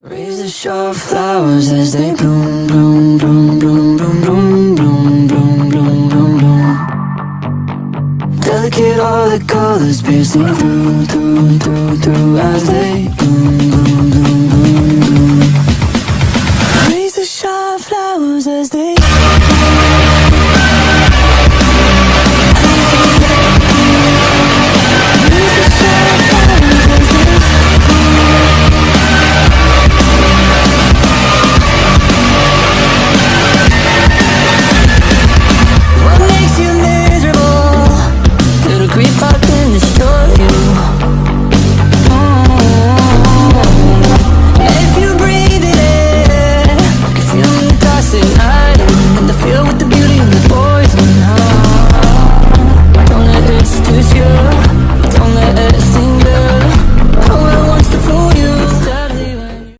Raise the sharp flowers as they bloom, bloom, bloom, bloom, bloom, bloom, bloom, bloom, bloom, bloom, bloom. Delicate all the colors piercing through, through, through, through as they bloom. up in the story